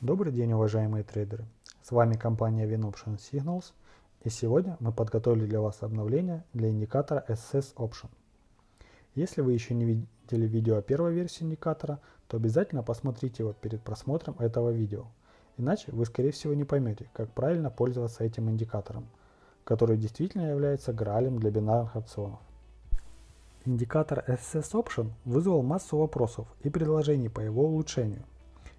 Добрый день, уважаемые трейдеры! С вами компания WinOption Signals и сегодня мы подготовили для вас обновление для индикатора SS Option. Если вы еще не видели видео о первой версии индикатора, то обязательно посмотрите его перед просмотром этого видео. Иначе вы скорее всего не поймете, как правильно пользоваться этим индикатором, который действительно является граалем для бинарных опционов. Индикатор SS Option вызвал массу вопросов и предложений по его улучшению –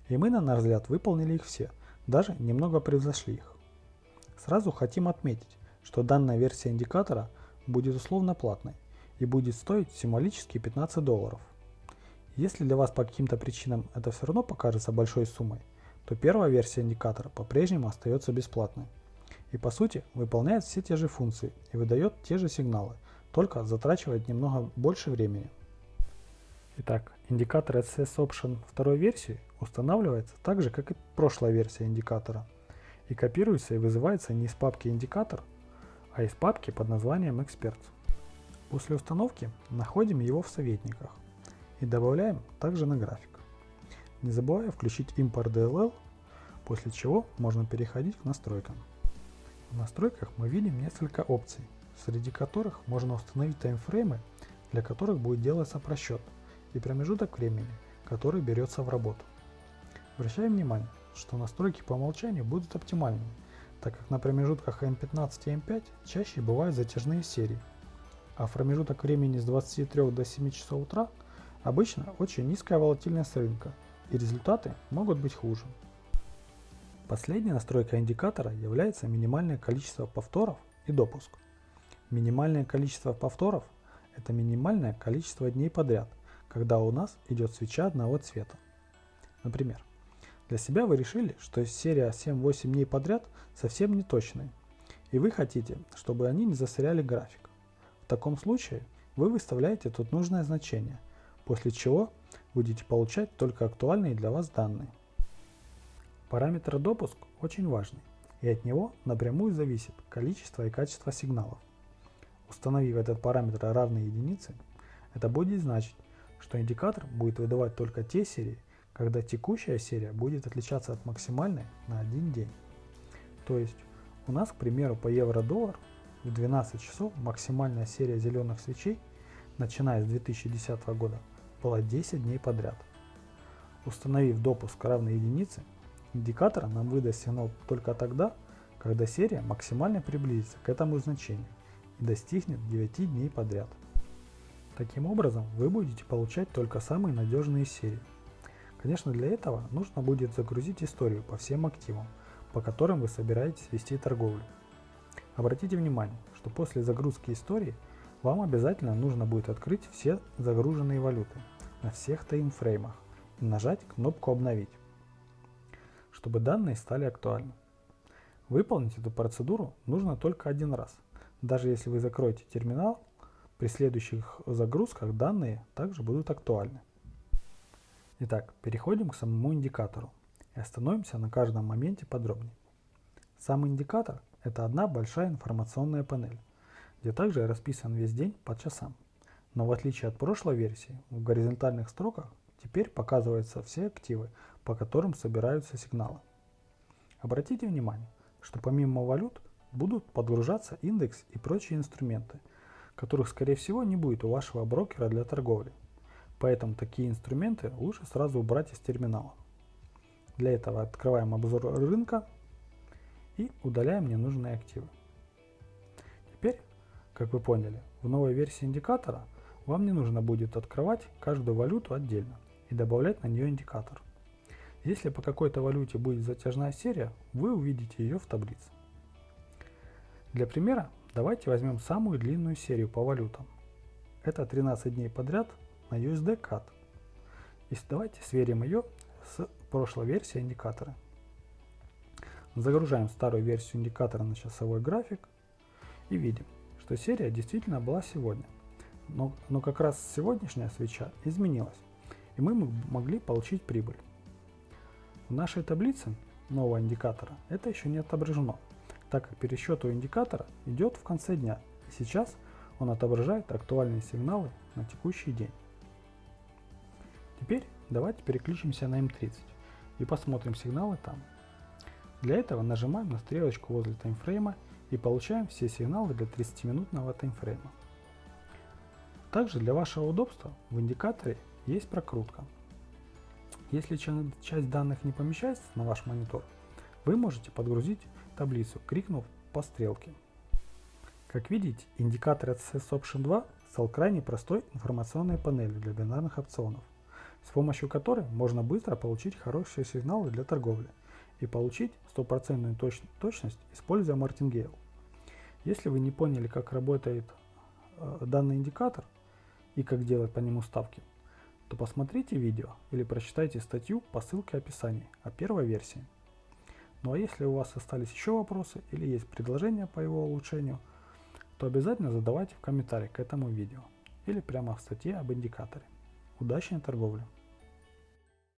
и мы, на наш взгляд, выполнили их все, даже немного превзошли их. Сразу хотим отметить, что данная версия индикатора будет условно платной и будет стоить символически 15 долларов. Если для вас по каким-то причинам это все равно покажется большой суммой, то первая версия индикатора по-прежнему остается бесплатной. И по сути выполняет все те же функции и выдает те же сигналы, только затрачивает немного больше времени. Итак, индикатор SS Option второй версии устанавливается так же, как и прошлая версия индикатора, и копируется и вызывается не из папки индикатор, а из папки под названием Experts. После установки находим его в советниках и добавляем также на график. Не забывая включить импорт DLL, после чего можно переходить к настройкам. В настройках мы видим несколько опций, среди которых можно установить таймфреймы, для которых будет делаться просчет – и промежуток времени, который берется в работу. Обращаем внимание, что настройки по умолчанию будут оптимальными, так как на промежутках M15 и M5 чаще бывают затяжные серии, а в промежуток времени с 23 до 7 часов утра обычно очень низкая волатильность рынка, и результаты могут быть хуже. Последняя настройка индикатора является минимальное количество повторов и допуск. Минимальное количество повторов – это минимальное количество дней подряд, когда у нас идет свеча одного цвета. Например, для себя вы решили, что серия 7-8 дней подряд совсем не точная, и вы хотите, чтобы они не засоряли график. В таком случае вы выставляете тут нужное значение, после чего будете получать только актуальные для вас данные. Параметр допуск очень важный, и от него напрямую зависит количество и качество сигналов. Установив этот параметр равный единице, это будет значить, что индикатор будет выдавать только те серии, когда текущая серия будет отличаться от максимальной на один день. То есть у нас, к примеру, по евро-доллар в 12 часов максимальная серия зеленых свечей, начиная с 2010 года, была 10 дней подряд. Установив допуск равный единице, индикатор нам выдаст сигнал только тогда, когда серия максимально приблизится к этому значению и достигнет 9 дней подряд. Таким образом, вы будете получать только самые надежные серии. Конечно, для этого нужно будет загрузить историю по всем активам, по которым вы собираетесь вести торговлю. Обратите внимание, что после загрузки истории вам обязательно нужно будет открыть все загруженные валюты на всех таймфреймах и нажать кнопку «Обновить», чтобы данные стали актуальны. Выполнить эту процедуру нужно только один раз. Даже если вы закроете терминал при следующих загрузках данные также будут актуальны. Итак, переходим к самому индикатору и остановимся на каждом моменте подробнее. Сам индикатор – это одна большая информационная панель, где также расписан весь день по часам. Но в отличие от прошлой версии, в горизонтальных строках теперь показываются все активы, по которым собираются сигналы. Обратите внимание, что помимо валют будут подгружаться индекс и прочие инструменты, которых скорее всего не будет у вашего брокера для торговли. Поэтому такие инструменты лучше сразу убрать из терминала. Для этого открываем обзор рынка и удаляем ненужные активы. Теперь, как вы поняли, в новой версии индикатора вам не нужно будет открывать каждую валюту отдельно и добавлять на нее индикатор. Если по какой-то валюте будет затяжная серия, вы увидите ее в таблице. Для примера Давайте возьмем самую длинную серию по валютам. Это 13 дней подряд на USD CAD. И давайте сверим ее с прошлой версией индикатора. Загружаем старую версию индикатора на часовой график и видим, что серия действительно была сегодня. Но, но как раз сегодняшняя свеча изменилась, и мы могли получить прибыль. В нашей таблице нового индикатора это еще не отображено, так как пересчет у индикатора идет в конце дня, и сейчас он отображает актуальные сигналы на текущий день. Теперь давайте переключимся на М30 и посмотрим сигналы там. Для этого нажимаем на стрелочку возле таймфрейма и получаем все сигналы для 30-минутного таймфрейма. Также для вашего удобства в индикаторе есть прокрутка. Если часть данных не помещается на ваш монитор, вы можете подгрузить таблицу, крикнув по стрелке. Как видите, индикатор SS Option 2 стал крайне простой информационной панелью для бинарных опционов, с помощью которой можно быстро получить хорошие сигналы для торговли и получить стопроцентную точ точность, используя Martingale. Если вы не поняли, как работает э, данный индикатор и как делать по нему ставки, то посмотрите видео или прочитайте статью по ссылке в описании о первой версии. Ну а если у вас остались еще вопросы или есть предложения по его улучшению, то обязательно задавайте в комментариях к этому видео или прямо в статье об индикаторе. Удачной торговли!